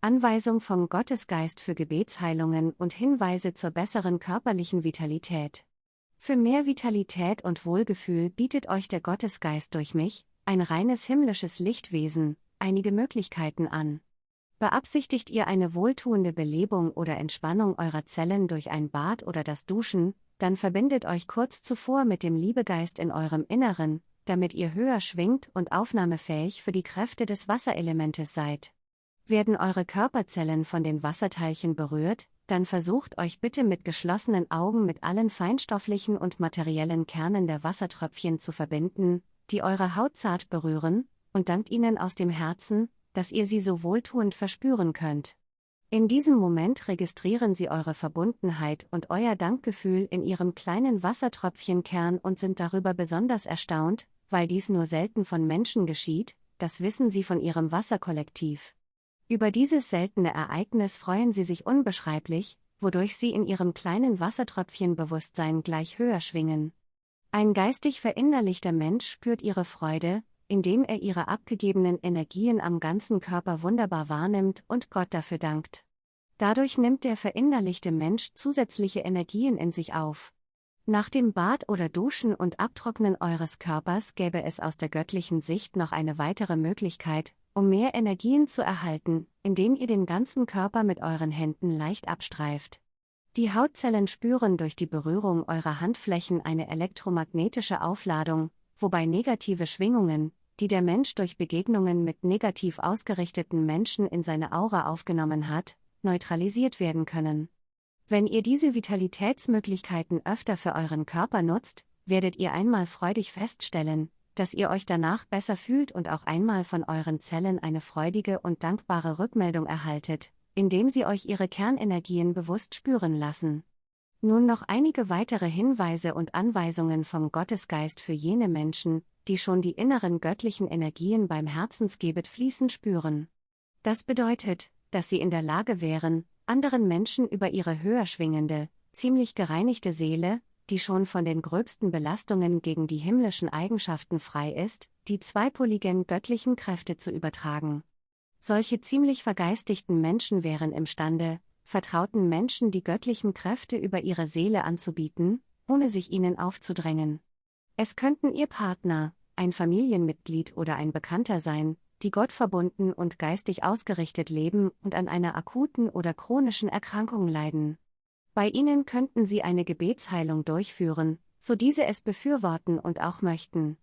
Anweisung vom Gottesgeist für Gebetsheilungen und Hinweise zur besseren körperlichen Vitalität. Für mehr Vitalität und Wohlgefühl bietet euch der Gottesgeist durch mich, ein reines himmlisches Lichtwesen, einige Möglichkeiten an. Beabsichtigt ihr eine wohltuende Belebung oder Entspannung eurer Zellen durch ein Bad oder das Duschen, dann verbindet euch kurz zuvor mit dem Liebegeist in eurem Inneren, damit ihr höher schwingt und aufnahmefähig für die Kräfte des Wasserelementes seid. Werden eure Körperzellen von den Wasserteilchen berührt, dann versucht euch bitte mit geschlossenen Augen mit allen feinstofflichen und materiellen Kernen der Wassertröpfchen zu verbinden, die eure Haut zart berühren, und dankt ihnen aus dem Herzen, dass ihr sie so wohltuend verspüren könnt. In diesem Moment registrieren sie eure Verbundenheit und euer Dankgefühl in ihrem kleinen Wassertröpfchenkern und sind darüber besonders erstaunt, weil dies nur selten von Menschen geschieht, das wissen sie von ihrem Wasserkollektiv. Über dieses seltene Ereignis freuen sie sich unbeschreiblich, wodurch sie in ihrem kleinen Wassertröpfchenbewusstsein gleich höher schwingen. Ein geistig verinnerlichter Mensch spürt ihre Freude, indem er ihre abgegebenen Energien am ganzen Körper wunderbar wahrnimmt und Gott dafür dankt. Dadurch nimmt der verinnerlichte Mensch zusätzliche Energien in sich auf. Nach dem Bad oder Duschen und Abtrocknen eures Körpers gäbe es aus der göttlichen Sicht noch eine weitere Möglichkeit, um mehr Energien zu erhalten, indem ihr den ganzen Körper mit euren Händen leicht abstreift. Die Hautzellen spüren durch die Berührung eurer Handflächen eine elektromagnetische Aufladung, wobei negative Schwingungen, die der Mensch durch Begegnungen mit negativ ausgerichteten Menschen in seine Aura aufgenommen hat, neutralisiert werden können. Wenn ihr diese Vitalitätsmöglichkeiten öfter für euren Körper nutzt, werdet ihr einmal freudig feststellen, dass ihr euch danach besser fühlt und auch einmal von euren Zellen eine freudige und dankbare Rückmeldung erhaltet, indem sie euch ihre Kernenergien bewusst spüren lassen. Nun noch einige weitere Hinweise und Anweisungen vom Gottesgeist für jene Menschen, die schon die inneren göttlichen Energien beim Herzensgebet fließen spüren. Das bedeutet, dass sie in der Lage wären, anderen Menschen über ihre höher schwingende, ziemlich gereinigte Seele, die schon von den gröbsten Belastungen gegen die himmlischen Eigenschaften frei ist, die zweipoligen göttlichen Kräfte zu übertragen. Solche ziemlich vergeistigten Menschen wären imstande, vertrauten Menschen die göttlichen Kräfte über ihre Seele anzubieten, ohne sich ihnen aufzudrängen. Es könnten ihr Partner, ein Familienmitglied oder ein Bekannter sein, die Gott verbunden und geistig ausgerichtet leben und an einer akuten oder chronischen Erkrankung leiden. Bei ihnen könnten sie eine Gebetsheilung durchführen, so diese es befürworten und auch möchten.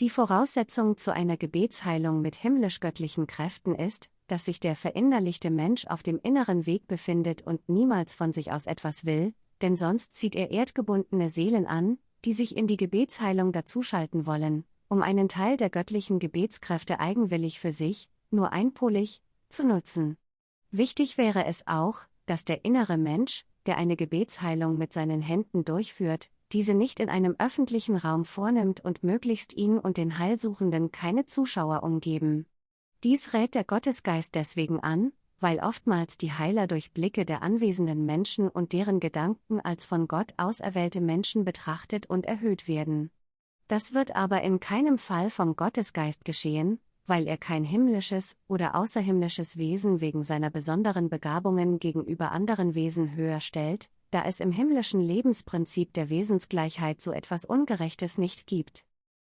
Die Voraussetzung zu einer Gebetsheilung mit himmlisch-göttlichen Kräften ist, dass sich der verinnerlichte Mensch auf dem inneren Weg befindet und niemals von sich aus etwas will, denn sonst zieht er erdgebundene Seelen an, die sich in die Gebetsheilung dazuschalten wollen, um einen Teil der göttlichen Gebetskräfte eigenwillig für sich, nur einpolig, zu nutzen. Wichtig wäre es auch, dass der innere Mensch, der eine Gebetsheilung mit seinen Händen durchführt, diese nicht in einem öffentlichen Raum vornimmt und möglichst ihn und den Heilsuchenden keine Zuschauer umgeben. Dies rät der Gottesgeist deswegen an, weil oftmals die Heiler durch Blicke der anwesenden Menschen und deren Gedanken als von Gott auserwählte Menschen betrachtet und erhöht werden. Das wird aber in keinem Fall vom Gottesgeist geschehen, weil er kein himmlisches oder außerhimmlisches Wesen wegen seiner besonderen Begabungen gegenüber anderen Wesen höher stellt, da es im himmlischen Lebensprinzip der Wesensgleichheit so etwas Ungerechtes nicht gibt.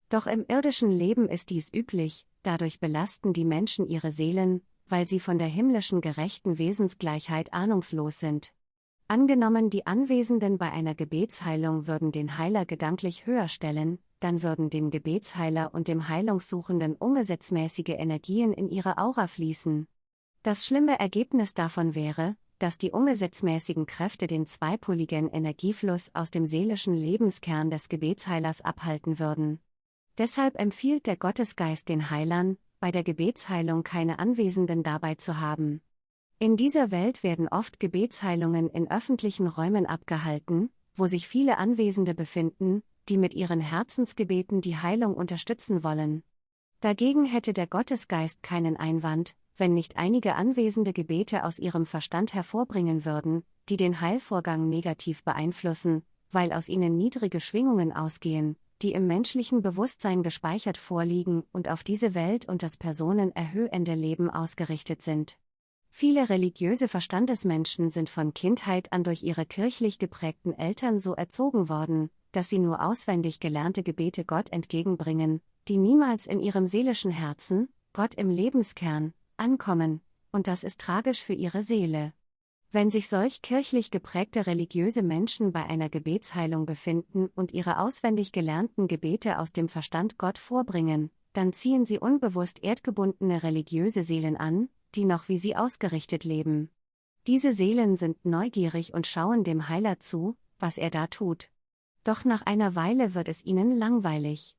Doch im irdischen Leben ist dies üblich, dadurch belasten die Menschen ihre Seelen, weil sie von der himmlischen gerechten Wesensgleichheit ahnungslos sind. Angenommen die Anwesenden bei einer Gebetsheilung würden den Heiler gedanklich höher stellen, dann würden dem Gebetsheiler und dem Heilungssuchenden ungesetzmäßige Energien in ihre Aura fließen. Das schlimme Ergebnis davon wäre, dass die ungesetzmäßigen Kräfte den zweipoligen Energiefluss aus dem seelischen Lebenskern des Gebetsheilers abhalten würden. Deshalb empfiehlt der Gottesgeist den Heilern, bei der Gebetsheilung keine Anwesenden dabei zu haben. In dieser Welt werden oft Gebetsheilungen in öffentlichen Räumen abgehalten, wo sich viele Anwesende befinden, die mit ihren Herzensgebeten die Heilung unterstützen wollen. Dagegen hätte der Gottesgeist keinen Einwand, wenn nicht einige anwesende Gebete aus ihrem Verstand hervorbringen würden, die den Heilvorgang negativ beeinflussen, weil aus ihnen niedrige Schwingungen ausgehen, die im menschlichen Bewusstsein gespeichert vorliegen und auf diese Welt und das personenerhöhende Leben ausgerichtet sind. Viele religiöse Verstandesmenschen sind von Kindheit an durch ihre kirchlich geprägten Eltern so erzogen worden, dass sie nur auswendig gelernte Gebete Gott entgegenbringen, die niemals in ihrem seelischen Herzen, Gott im Lebenskern, ankommen, und das ist tragisch für ihre Seele. Wenn sich solch kirchlich geprägte religiöse Menschen bei einer Gebetsheilung befinden und ihre auswendig gelernten Gebete aus dem Verstand Gott vorbringen, dann ziehen sie unbewusst erdgebundene religiöse Seelen an, die noch wie sie ausgerichtet leben. Diese Seelen sind neugierig und schauen dem Heiler zu, was er da tut. Doch nach einer Weile wird es ihnen langweilig.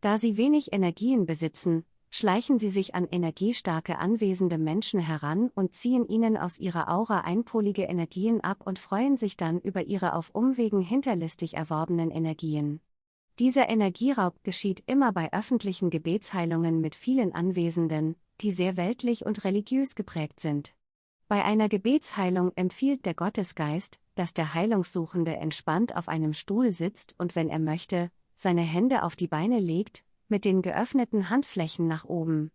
Da sie wenig Energien besitzen, schleichen sie sich an energiestarke anwesende Menschen heran und ziehen ihnen aus ihrer Aura einpolige Energien ab und freuen sich dann über ihre auf Umwegen hinterlistig erworbenen Energien. Dieser Energieraub geschieht immer bei öffentlichen Gebetsheilungen mit vielen Anwesenden, die sehr weltlich und religiös geprägt sind. Bei einer Gebetsheilung empfiehlt der Gottesgeist, dass der Heilungssuchende entspannt auf einem Stuhl sitzt und wenn er möchte, seine Hände auf die Beine legt, mit den geöffneten Handflächen nach oben.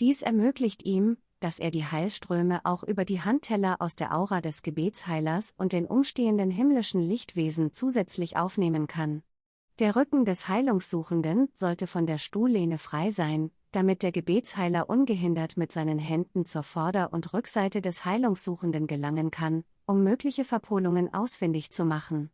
Dies ermöglicht ihm, dass er die Heilströme auch über die Handteller aus der Aura des Gebetsheilers und den umstehenden himmlischen Lichtwesen zusätzlich aufnehmen kann. Der Rücken des Heilungssuchenden sollte von der Stuhllehne frei sein, damit der Gebetsheiler ungehindert mit seinen Händen zur Vorder- und Rückseite des Heilungssuchenden gelangen kann, um mögliche Verpolungen ausfindig zu machen.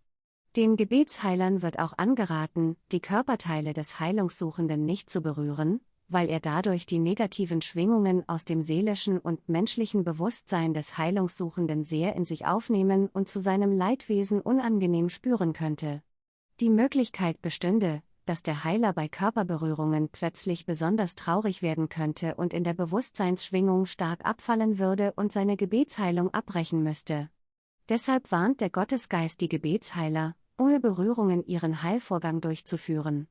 Den Gebetsheilern wird auch angeraten, die Körperteile des Heilungssuchenden nicht zu berühren, weil er dadurch die negativen Schwingungen aus dem seelischen und menschlichen Bewusstsein des Heilungssuchenden sehr in sich aufnehmen und zu seinem Leidwesen unangenehm spüren könnte. Die Möglichkeit bestünde, dass der Heiler bei Körperberührungen plötzlich besonders traurig werden könnte und in der Bewusstseinsschwingung stark abfallen würde und seine Gebetsheilung abbrechen müsste. Deshalb warnt der Gottesgeist die Gebetsheiler, ohne Berührungen ihren Heilvorgang durchzuführen.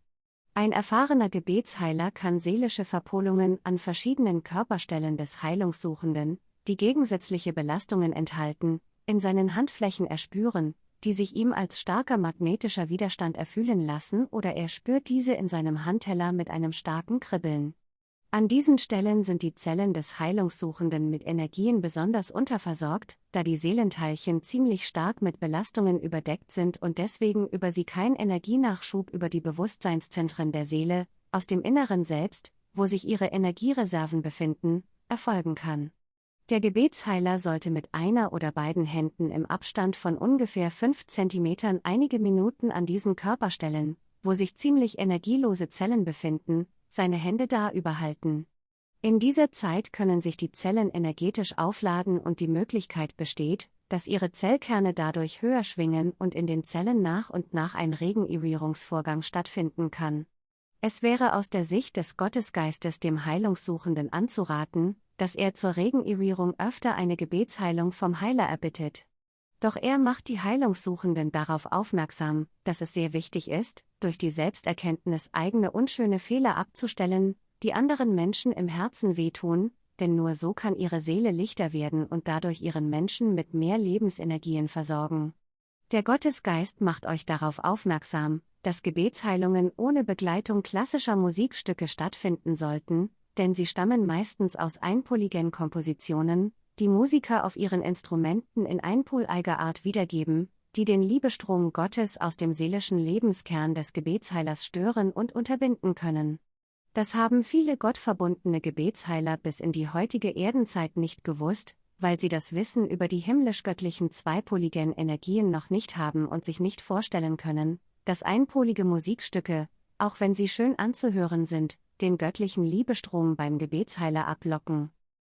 Ein erfahrener Gebetsheiler kann seelische Verpolungen an verschiedenen Körperstellen des Heilungssuchenden, die gegensätzliche Belastungen enthalten, in seinen Handflächen erspüren, die sich ihm als starker magnetischer Widerstand erfühlen lassen oder er spürt diese in seinem Handteller mit einem starken Kribbeln. An diesen Stellen sind die Zellen des Heilungssuchenden mit Energien besonders unterversorgt, da die Seelenteilchen ziemlich stark mit Belastungen überdeckt sind und deswegen über sie kein Energienachschub über die Bewusstseinszentren der Seele, aus dem Inneren selbst, wo sich ihre Energiereserven befinden, erfolgen kann. Der Gebetsheiler sollte mit einer oder beiden Händen im Abstand von ungefähr 5 cm einige Minuten an diesen Körperstellen, wo sich ziemlich energielose Zellen befinden, seine Hände da überhalten. In dieser Zeit können sich die Zellen energetisch aufladen und die Möglichkeit besteht, dass ihre Zellkerne dadurch höher schwingen und in den Zellen nach und nach ein Regenerierungsvorgang stattfinden kann. Es wäre aus der Sicht des Gottesgeistes dem Heilungssuchenden anzuraten, dass er zur Regenerierung öfter eine Gebetsheilung vom Heiler erbittet. Doch er macht die Heilungssuchenden darauf aufmerksam, dass es sehr wichtig ist, durch die Selbsterkenntnis eigene unschöne Fehler abzustellen, die anderen Menschen im Herzen wehtun, denn nur so kann ihre Seele lichter werden und dadurch ihren Menschen mit mehr Lebensenergien versorgen. Der Gottesgeist macht euch darauf aufmerksam, dass Gebetsheilungen ohne Begleitung klassischer Musikstücke stattfinden sollten, denn sie stammen meistens aus einpoligen Kompositionen, die Musiker auf ihren Instrumenten in einpoleiger Art wiedergeben, die den Liebestrom Gottes aus dem seelischen Lebenskern des Gebetsheilers stören und unterbinden können. Das haben viele gottverbundene Gebetsheiler bis in die heutige Erdenzeit nicht gewusst, weil sie das Wissen über die himmlisch-göttlichen zweipoligen Energien noch nicht haben und sich nicht vorstellen können, dass einpolige Musikstücke, auch wenn sie schön anzuhören sind, den göttlichen Liebestrom beim Gebetsheiler ablocken.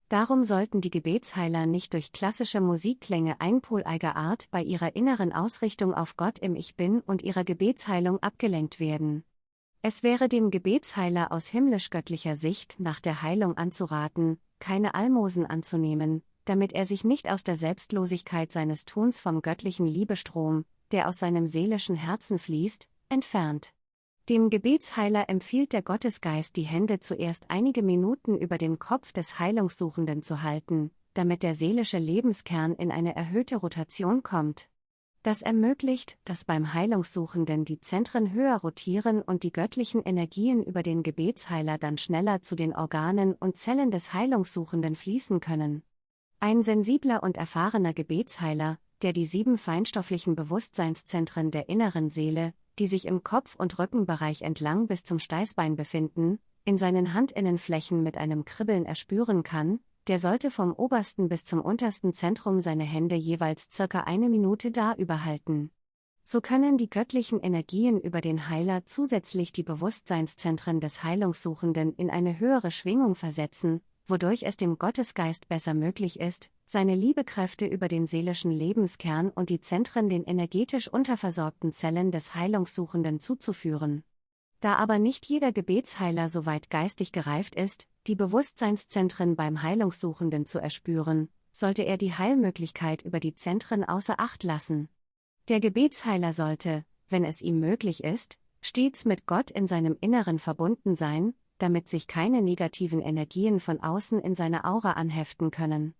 Darum sollten die Gebetsheiler nicht durch klassische Musikklänge einpoleiger Art bei ihrer inneren Ausrichtung auf Gott im Ich Bin und ihrer Gebetsheilung abgelenkt werden. Es wäre dem Gebetsheiler aus himmlisch-göttlicher Sicht nach der Heilung anzuraten, keine Almosen anzunehmen, damit er sich nicht aus der Selbstlosigkeit seines Tuns vom göttlichen Liebestrom, der aus seinem seelischen Herzen fließt, entfernt. Dem Gebetsheiler empfiehlt der Gottesgeist die Hände zuerst einige Minuten über dem Kopf des Heilungssuchenden zu halten, damit der seelische Lebenskern in eine erhöhte Rotation kommt. Das ermöglicht, dass beim Heilungssuchenden die Zentren höher rotieren und die göttlichen Energien über den Gebetsheiler dann schneller zu den Organen und Zellen des Heilungssuchenden fließen können. Ein sensibler und erfahrener Gebetsheiler, der die sieben feinstofflichen Bewusstseinszentren der inneren Seele, die sich im Kopf- und Rückenbereich entlang bis zum Steißbein befinden, in seinen Handinnenflächen mit einem Kribbeln erspüren kann, der sollte vom obersten bis zum untersten Zentrum seine Hände jeweils circa eine Minute da überhalten. So können die göttlichen Energien über den Heiler zusätzlich die Bewusstseinszentren des Heilungssuchenden in eine höhere Schwingung versetzen, wodurch es dem Gottesgeist besser möglich ist, seine Liebekräfte über den seelischen Lebenskern und die Zentren den energetisch unterversorgten Zellen des Heilungssuchenden zuzuführen. Da aber nicht jeder Gebetsheiler so weit geistig gereift ist, die Bewusstseinszentren beim Heilungssuchenden zu erspüren, sollte er die Heilmöglichkeit über die Zentren außer Acht lassen. Der Gebetsheiler sollte, wenn es ihm möglich ist, stets mit Gott in seinem Inneren verbunden sein, damit sich keine negativen Energien von außen in seine Aura anheften können.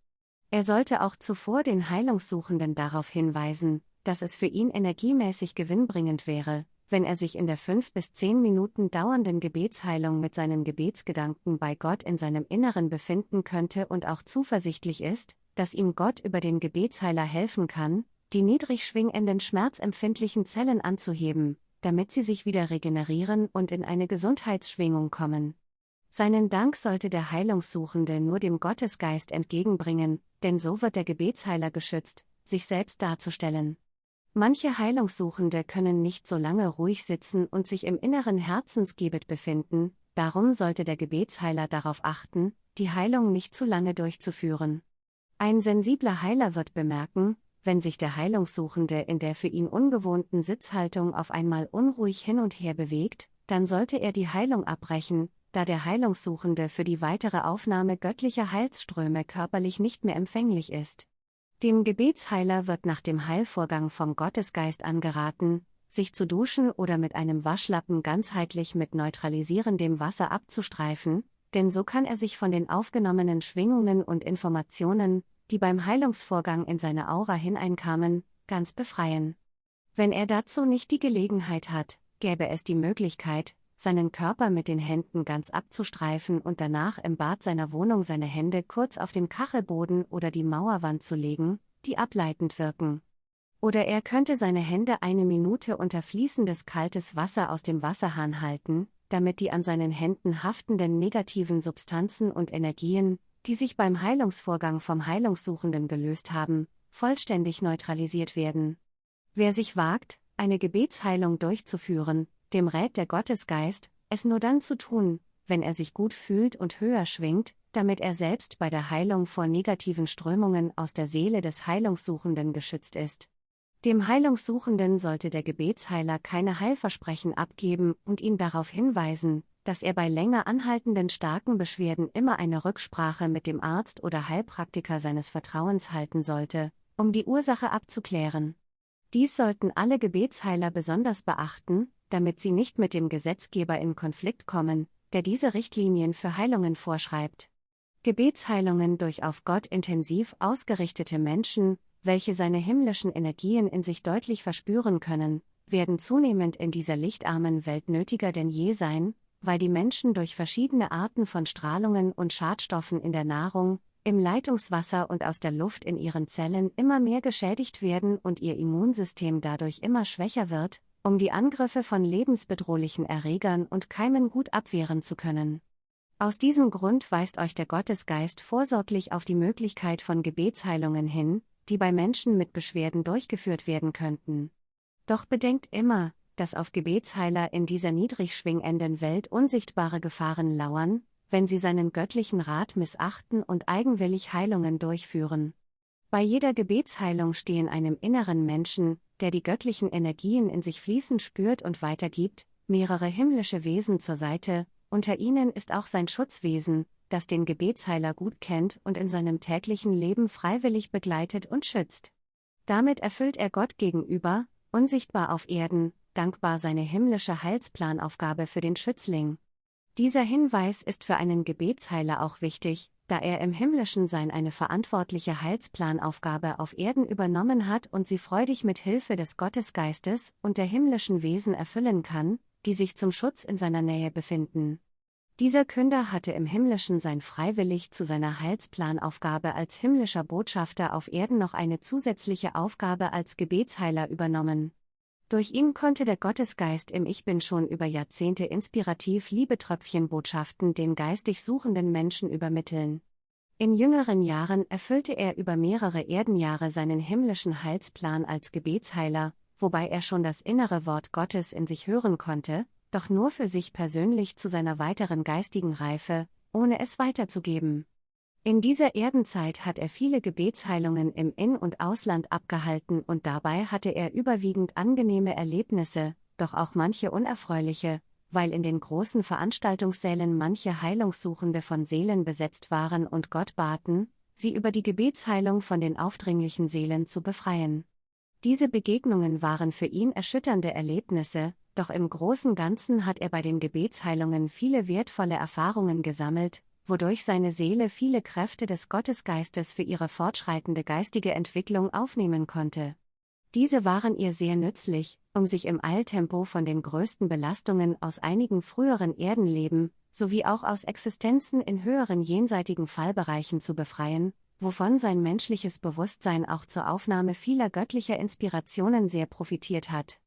Er sollte auch zuvor den Heilungssuchenden darauf hinweisen, dass es für ihn energiemäßig gewinnbringend wäre, wenn er sich in der fünf bis zehn Minuten dauernden Gebetsheilung mit seinen Gebetsgedanken bei Gott in seinem Inneren befinden könnte und auch zuversichtlich ist, dass ihm Gott über den Gebetsheiler helfen kann, die niedrig schwingenden schmerzempfindlichen Zellen anzuheben, damit sie sich wieder regenerieren und in eine Gesundheitsschwingung kommen. Seinen Dank sollte der Heilungssuchende nur dem Gottesgeist entgegenbringen, denn so wird der Gebetsheiler geschützt, sich selbst darzustellen. Manche Heilungssuchende können nicht so lange ruhig sitzen und sich im inneren Herzensgebet befinden, darum sollte der Gebetsheiler darauf achten, die Heilung nicht zu lange durchzuführen. Ein sensibler Heiler wird bemerken, wenn sich der Heilungssuchende in der für ihn ungewohnten Sitzhaltung auf einmal unruhig hin und her bewegt, dann sollte er die Heilung abbrechen, da der Heilungssuchende für die weitere Aufnahme göttlicher Heilsströme körperlich nicht mehr empfänglich ist. Dem Gebetsheiler wird nach dem Heilvorgang vom Gottesgeist angeraten, sich zu duschen oder mit einem Waschlappen ganzheitlich mit neutralisierendem Wasser abzustreifen, denn so kann er sich von den aufgenommenen Schwingungen und Informationen, die beim Heilungsvorgang in seine Aura hineinkamen, ganz befreien. Wenn er dazu nicht die Gelegenheit hat, gäbe es die Möglichkeit, seinen Körper mit den Händen ganz abzustreifen und danach im Bad seiner Wohnung seine Hände kurz auf den Kachelboden oder die Mauerwand zu legen, die ableitend wirken. Oder er könnte seine Hände eine Minute unter fließendes kaltes Wasser aus dem Wasserhahn halten, damit die an seinen Händen haftenden negativen Substanzen und Energien, die sich beim Heilungsvorgang vom Heilungssuchenden gelöst haben, vollständig neutralisiert werden. Wer sich wagt, eine Gebetsheilung durchzuführen, dem rät der Gottesgeist, es nur dann zu tun, wenn er sich gut fühlt und höher schwingt, damit er selbst bei der Heilung vor negativen Strömungen aus der Seele des Heilungssuchenden geschützt ist. Dem Heilungssuchenden sollte der Gebetsheiler keine Heilversprechen abgeben und ihn darauf hinweisen, dass er bei länger anhaltenden starken Beschwerden immer eine Rücksprache mit dem Arzt oder Heilpraktiker seines Vertrauens halten sollte, um die Ursache abzuklären. Dies sollten alle Gebetsheiler besonders beachten, damit sie nicht mit dem Gesetzgeber in Konflikt kommen, der diese Richtlinien für Heilungen vorschreibt. Gebetsheilungen durch auf Gott intensiv ausgerichtete Menschen, welche seine himmlischen Energien in sich deutlich verspüren können, werden zunehmend in dieser lichtarmen Welt nötiger denn je sein, weil die Menschen durch verschiedene Arten von Strahlungen und Schadstoffen in der Nahrung, im Leitungswasser und aus der Luft in ihren Zellen immer mehr geschädigt werden und ihr Immunsystem dadurch immer schwächer wird, um die Angriffe von lebensbedrohlichen Erregern und Keimen gut abwehren zu können. Aus diesem Grund weist euch der Gottesgeist vorsorglich auf die Möglichkeit von Gebetsheilungen hin, die bei Menschen mit Beschwerden durchgeführt werden könnten. Doch bedenkt immer, dass auf Gebetsheiler in dieser niedrig schwingenden Welt unsichtbare Gefahren lauern, wenn sie seinen göttlichen Rat missachten und eigenwillig Heilungen durchführen. Bei jeder Gebetsheilung stehen einem inneren Menschen, der die göttlichen Energien in sich fließen spürt und weitergibt, mehrere himmlische Wesen zur Seite, unter ihnen ist auch sein Schutzwesen, das den Gebetsheiler gut kennt und in seinem täglichen Leben freiwillig begleitet und schützt. Damit erfüllt er Gott gegenüber, unsichtbar auf Erden, dankbar seine himmlische Heilsplanaufgabe für den Schützling. Dieser Hinweis ist für einen Gebetsheiler auch wichtig, da er im himmlischen Sein eine verantwortliche Heilsplanaufgabe auf Erden übernommen hat und sie freudig mit Hilfe des Gottesgeistes und der himmlischen Wesen erfüllen kann, die sich zum Schutz in seiner Nähe befinden. Dieser Künder hatte im Himmlischen sein freiwillig zu seiner Heilsplanaufgabe als himmlischer Botschafter auf Erden noch eine zusätzliche Aufgabe als Gebetsheiler übernommen. Durch ihn konnte der Gottesgeist im Ich Bin schon über Jahrzehnte inspirativ Liebetröpfchenbotschaften den geistig suchenden Menschen übermitteln. In jüngeren Jahren erfüllte er über mehrere Erdenjahre seinen himmlischen Heilsplan als Gebetsheiler, wobei er schon das innere Wort Gottes in sich hören konnte, doch nur für sich persönlich zu seiner weiteren geistigen Reife, ohne es weiterzugeben. In dieser Erdenzeit hat er viele Gebetsheilungen im In- und Ausland abgehalten und dabei hatte er überwiegend angenehme Erlebnisse, doch auch manche unerfreuliche, weil in den großen Veranstaltungssälen manche Heilungssuchende von Seelen besetzt waren und Gott baten, sie über die Gebetsheilung von den aufdringlichen Seelen zu befreien. Diese Begegnungen waren für ihn erschütternde Erlebnisse, doch im großen Ganzen hat er bei den Gebetsheilungen viele wertvolle Erfahrungen gesammelt, wodurch seine Seele viele Kräfte des Gottesgeistes für ihre fortschreitende geistige Entwicklung aufnehmen konnte. Diese waren ihr sehr nützlich, um sich im Eiltempo von den größten Belastungen aus einigen früheren Erdenleben, sowie auch aus Existenzen in höheren jenseitigen Fallbereichen zu befreien, wovon sein menschliches Bewusstsein auch zur Aufnahme vieler göttlicher Inspirationen sehr profitiert hat.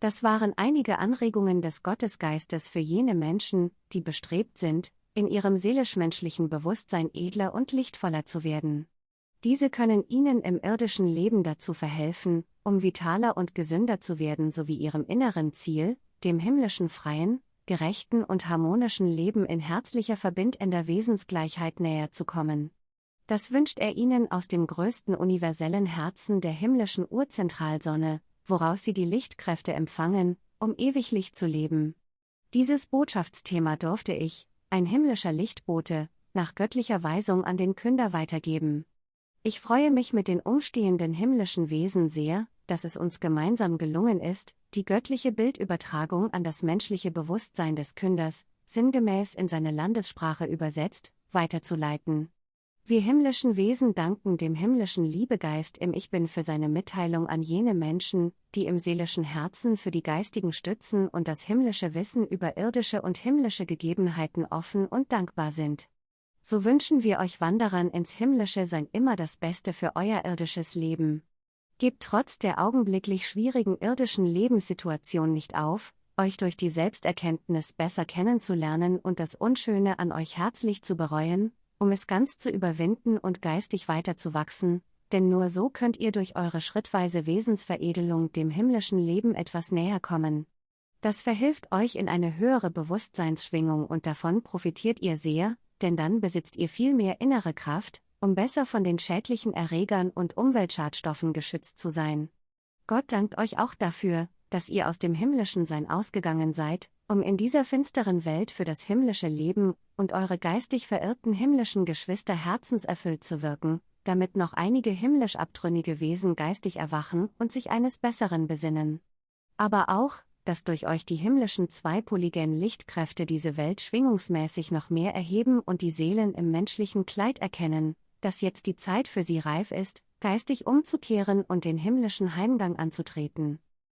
Das waren einige Anregungen des Gottesgeistes für jene Menschen, die bestrebt sind, in ihrem seelisch-menschlichen Bewusstsein edler und lichtvoller zu werden. Diese können ihnen im irdischen Leben dazu verhelfen, um vitaler und gesünder zu werden sowie ihrem inneren Ziel, dem himmlischen freien, gerechten und harmonischen Leben in herzlicher verbindender Wesensgleichheit näher zu kommen. Das wünscht er ihnen aus dem größten universellen Herzen der himmlischen Urzentralsonne, woraus sie die Lichtkräfte empfangen, um ewiglich zu leben. Dieses Botschaftsthema durfte ich, ein himmlischer Lichtbote, nach göttlicher Weisung an den Künder weitergeben. Ich freue mich mit den umstehenden himmlischen Wesen sehr, dass es uns gemeinsam gelungen ist, die göttliche Bildübertragung an das menschliche Bewusstsein des Künders, sinngemäß in seine Landessprache übersetzt, weiterzuleiten. Wir himmlischen Wesen danken dem himmlischen Liebegeist im Ich Bin für seine Mitteilung an jene Menschen, die im seelischen Herzen für die geistigen Stützen und das himmlische Wissen über irdische und himmlische Gegebenheiten offen und dankbar sind. So wünschen wir euch Wanderern ins Himmlische sein immer das Beste für euer irdisches Leben. Gebt trotz der augenblicklich schwierigen irdischen Lebenssituation nicht auf, euch durch die Selbsterkenntnis besser kennenzulernen und das Unschöne an euch herzlich zu bereuen, um es ganz zu überwinden und geistig weiterzuwachsen, denn nur so könnt ihr durch eure schrittweise Wesensveredelung dem himmlischen Leben etwas näher kommen. Das verhilft euch in eine höhere Bewusstseinsschwingung und davon profitiert ihr sehr, denn dann besitzt ihr viel mehr innere Kraft, um besser von den schädlichen Erregern und Umweltschadstoffen geschützt zu sein. Gott dankt euch auch dafür, dass ihr aus dem himmlischen Sein ausgegangen seid, um in dieser finsteren Welt für das himmlische Leben und eure geistig verirrten himmlischen Geschwister herzenserfüllt zu wirken, damit noch einige himmlisch abtrünnige Wesen geistig erwachen und sich eines Besseren besinnen. Aber auch, dass durch euch die himmlischen zweipoligen Lichtkräfte diese Welt schwingungsmäßig noch mehr erheben und die Seelen im menschlichen Kleid erkennen, dass jetzt die Zeit für sie reif ist, geistig umzukehren und den himmlischen Heimgang anzutreten.